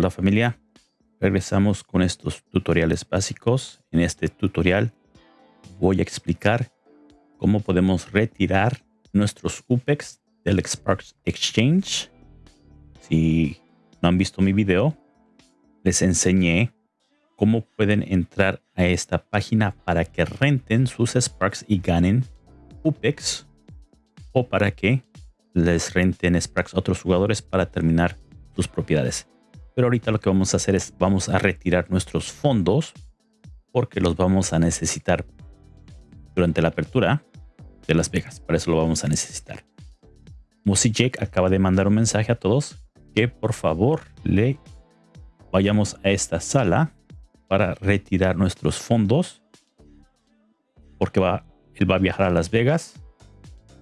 Hola familia, regresamos con estos tutoriales básicos. En este tutorial voy a explicar cómo podemos retirar nuestros UPEX del Sparks Exchange. Si no han visto mi video, les enseñé cómo pueden entrar a esta página para que renten sus Sparks y ganen UPEX o para que les renten Sparks a otros jugadores para terminar sus propiedades. Pero ahorita lo que vamos a hacer es vamos a retirar nuestros fondos porque los vamos a necesitar durante la apertura de Las Vegas. Para eso lo vamos a necesitar. Mossy Jake acaba de mandar un mensaje a todos que por favor le vayamos a esta sala para retirar nuestros fondos porque va, él va a viajar a Las Vegas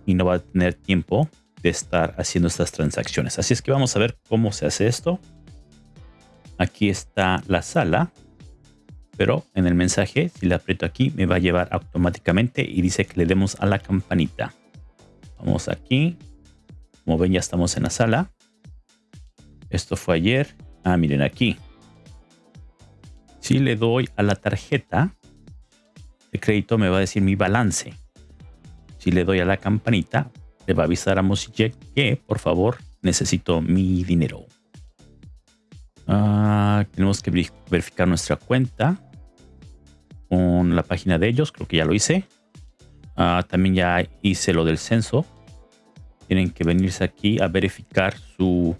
y no va a tener tiempo de estar haciendo estas transacciones. Así es que vamos a ver cómo se hace esto. Aquí está la sala, pero en el mensaje, si le aprieto aquí, me va a llevar automáticamente y dice que le demos a la campanita. Vamos aquí. Como ven, ya estamos en la sala. Esto fue ayer. Ah, miren aquí. Si le doy a la tarjeta de crédito, me va a decir mi balance. Si le doy a la campanita, le va a avisar a Mosijek que, por favor, necesito mi dinero. Ah, tenemos que verificar nuestra cuenta con la página de ellos. Creo que ya lo hice. Ah, también ya hice lo del censo. Tienen que venirse aquí a verificar su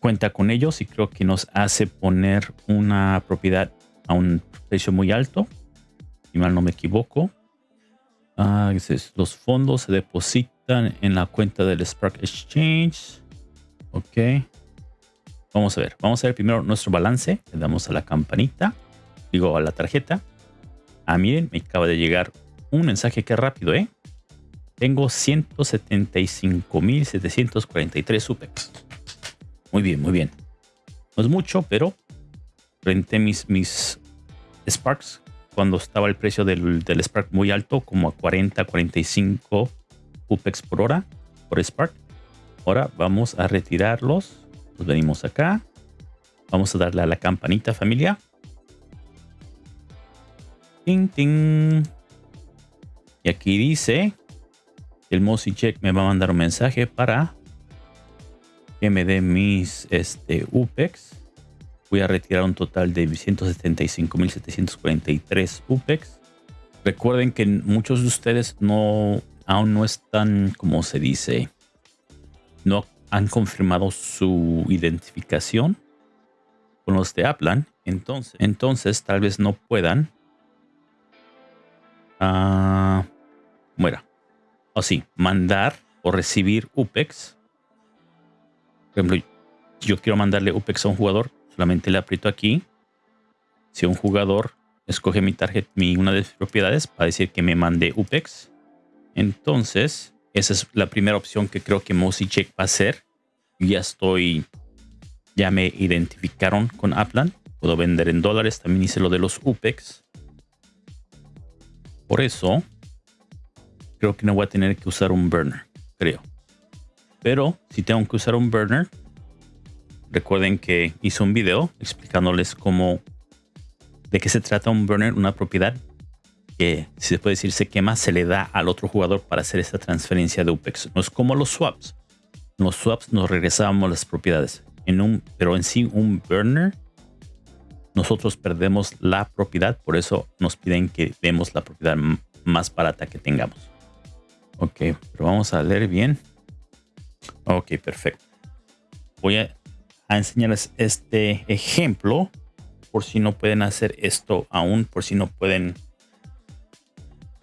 cuenta con ellos y creo que nos hace poner una propiedad a un precio muy alto. Si mal no me equivoco. Ah, los fondos se depositan en la cuenta del Spark Exchange. Ok. Vamos a ver. Vamos a ver primero nuestro balance. Le damos a la campanita. Digo, a la tarjeta. Ah, miren, me acaba de llegar un mensaje que rápido, ¿eh? Tengo 175.743 SUPEX. Muy bien, muy bien. No es mucho, pero renté mis, mis Sparks cuando estaba el precio del, del Spark muy alto, como a 40, 45 UPEX por hora, por Spark. Ahora vamos a retirarlos. Nos venimos acá. Vamos a darle a la campanita familia. Ting, ting. Y aquí dice el Mossy Check me va a mandar un mensaje para que me dé mis este, UPEX voy a retirar un total de 175.743 UPEX. Recuerden que muchos de ustedes no aún no están, como se dice, no han confirmado su identificación con los de Aplan. Entonces, entonces tal vez no puedan. Uh, O sí, mandar o recibir UPEX. Por ejemplo, yo quiero mandarle UPEX a un jugador Solamente le aprieto aquí. Si un jugador escoge mi tarjeta, mi, una de mis propiedades, para decir que me mande UPEX. Entonces, esa es la primera opción que creo que Mossy Check va a hacer. Ya estoy, ya me identificaron con Upland. Puedo vender en dólares. También hice lo de los UPEX. Por eso, creo que no voy a tener que usar un burner, creo. Pero si tengo que usar un burner, Recuerden que hice un video explicándoles cómo, de qué se trata un burner, una propiedad que, si se puede decir, se quema, se le da al otro jugador para hacer esta transferencia de UPEX. No es como los swaps. Los swaps nos regresábamos las propiedades. En un, pero en sí, un burner, nosotros perdemos la propiedad. Por eso nos piden que demos la propiedad más barata que tengamos. Ok, pero vamos a leer bien. Ok, perfecto. Voy a a enseñarles este ejemplo por si no pueden hacer esto aún, por si no pueden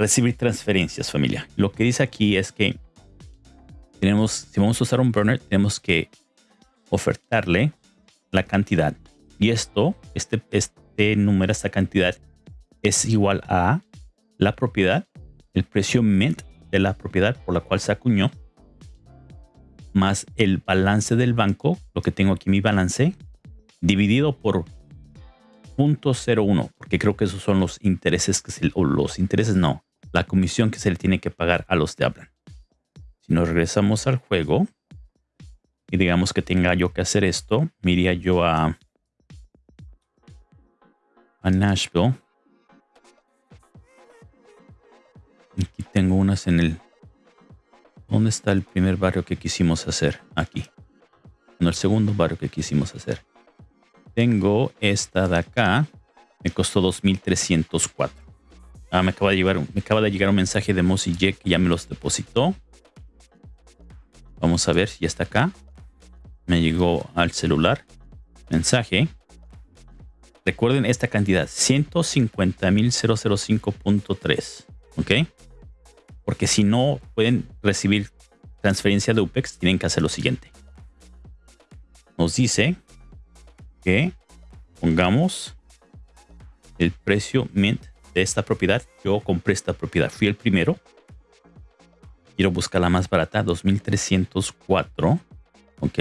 recibir transferencias familia. Lo que dice aquí es que tenemos, si vamos a usar un burner, tenemos que ofertarle la cantidad. Y esto, este, este número, esta cantidad es igual a la propiedad, el precio mint de la propiedad por la cual se acuñó más el balance del banco, lo que tengo aquí mi balance, dividido por 0.01, porque creo que esos son los intereses que se, o los intereses no, la comisión que se le tiene que pagar a los de Hablan. Si nos regresamos al juego y digamos que tenga yo que hacer esto, me iría yo a a Nashville. Aquí tengo unas en el... ¿Dónde está el primer barrio que quisimos hacer? Aquí. No, el segundo barrio que quisimos hacer. Tengo esta de acá. Me costó 2.304. Ah, me acaba de llegar, un mensaje de Mossy Jack que ya me los depositó. Vamos a ver si ya está acá. Me llegó al celular. Mensaje. Recuerden esta cantidad. 150.005.3. ¿Ok? Porque si no pueden recibir transferencia de UPEX, tienen que hacer lo siguiente. Nos dice que pongamos el precio mint de esta propiedad. Yo compré esta propiedad. Fui el primero. Quiero buscar la más barata. 2304. Ok.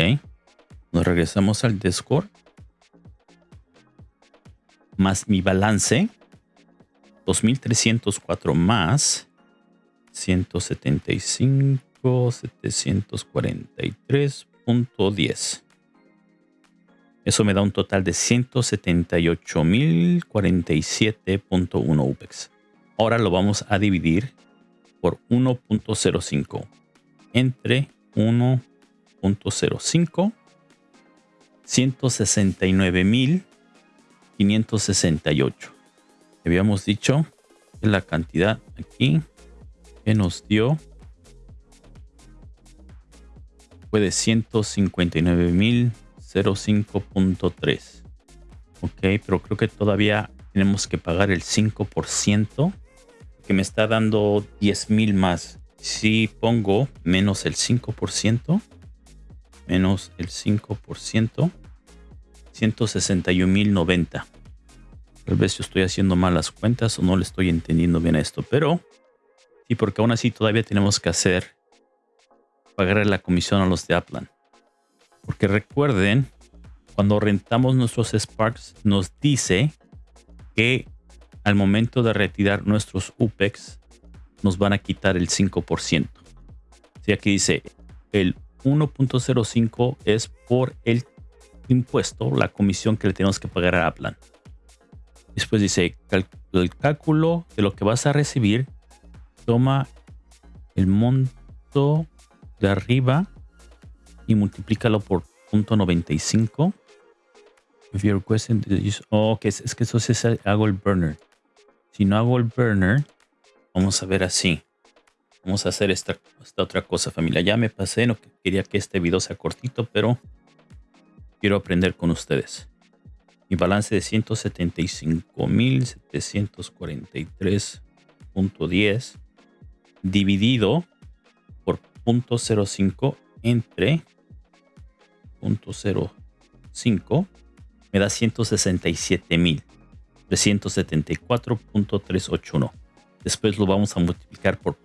Nos regresamos al Discord. Más mi balance. 2304 más 175 743.10 eso me da un total de 178.047.1 UPEX. Ahora lo vamos a dividir por 1.05 entre 1.05 169.568. Habíamos dicho que la cantidad aquí que nos dio fue de 159.000 0.5.3. Ok, pero creo que todavía tenemos que pagar el 5%, que me está dando 10.000 más. Si pongo menos el 5%, menos el 5%, 161.090. Tal vez yo estoy haciendo malas cuentas o no le estoy entendiendo bien a esto, pero sí, porque aún así todavía tenemos que hacer pagar la comisión a los de Aplan. Porque recuerden, cuando rentamos nuestros Sparks, nos dice que al momento de retirar nuestros UPEX, nos van a quitar el 5%. Si aquí dice el 1.05 es por el impuesto, la comisión que le tenemos que pagar a Aplan. Después dice el cálculo de lo que vas a recibir, toma el monto de arriba y multiplícalo por .95. If you're requesting oh, que es, que eso es hago el burner. Si no hago el burner, vamos a ver así. Vamos a hacer esta, esta otra cosa, familia. Ya me pasé, no quería que este video sea cortito, pero quiero aprender con ustedes. Mi balance de 175.743.10 dividido por .05 entre 0.05 me da 167.374.381. Después lo vamos a multiplicar por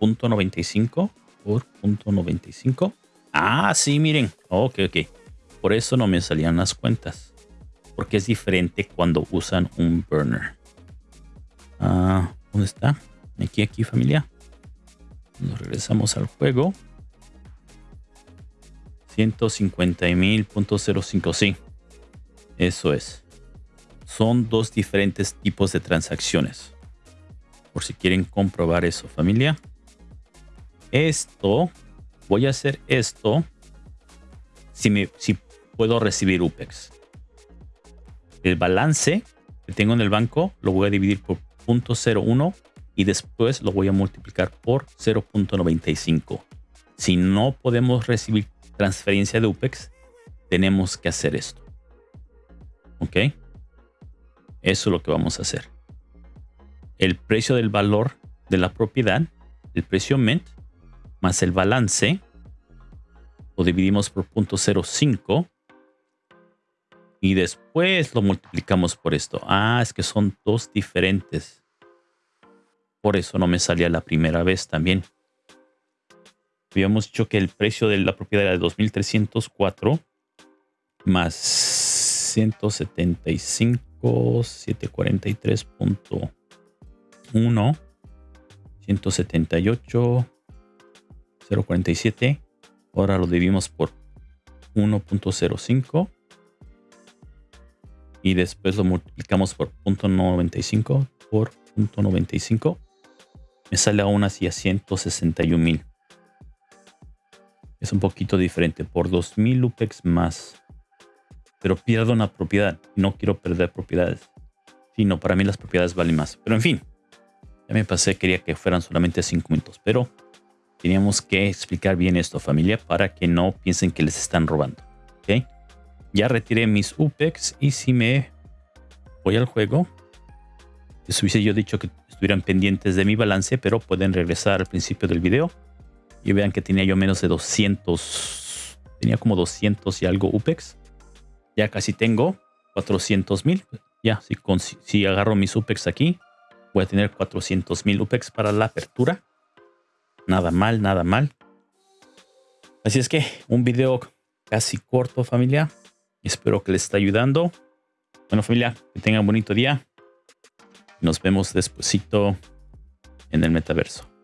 0.95 por 0.95. Ah, sí, miren. Ok, ok. Por eso no me salían las cuentas. Porque es diferente cuando usan un burner. Ah, ¿Dónde está? Aquí, aquí, familia. Nos regresamos al juego. 150.000.05. Sí, eso es. Son dos diferentes tipos de transacciones. Por si quieren comprobar eso, familia. Esto, voy a hacer esto si, me, si puedo recibir UPEX. El balance que tengo en el banco lo voy a dividir por 0.01 y después lo voy a multiplicar por 0.95. Si no podemos recibir transferencia de UPEX, tenemos que hacer esto. ¿Ok? Eso es lo que vamos a hacer. El precio del valor de la propiedad, el precio MENT, más el balance, lo dividimos por 0.05 y después lo multiplicamos por esto. Ah, es que son dos diferentes. Por eso no me salía la primera vez también habíamos dicho que el precio de la propiedad era de 2.304 más 175, 743.1, 178, 047. Ahora lo dividimos por 1.05 y después lo multiplicamos por 0.95 por 0.95, me sale aún así a 161 mil. Es un poquito diferente por 2000 UPEX más. Pero pierdo una propiedad. No quiero perder propiedades. Sino para mí las propiedades valen más. Pero en fin, ya me pasé, quería que fueran solamente 5 minutos. Pero teníamos que explicar bien esto, familia, para que no piensen que les están robando. ¿Ok? Ya retiré mis UPEX y si me voy al juego, les hubiese yo dicho que estuvieran pendientes de mi balance, pero pueden regresar al principio del video y vean que tenía yo menos de 200, tenía como 200 y algo UPEX. Ya casi tengo 400 mil. Ya, si, si agarro mis UPEX aquí, voy a tener 400 mil UPEX para la apertura. Nada mal, nada mal. Así es que un video casi corto familia. Espero que les esté ayudando. Bueno familia, que tengan un bonito día. Nos vemos despuesito en el metaverso.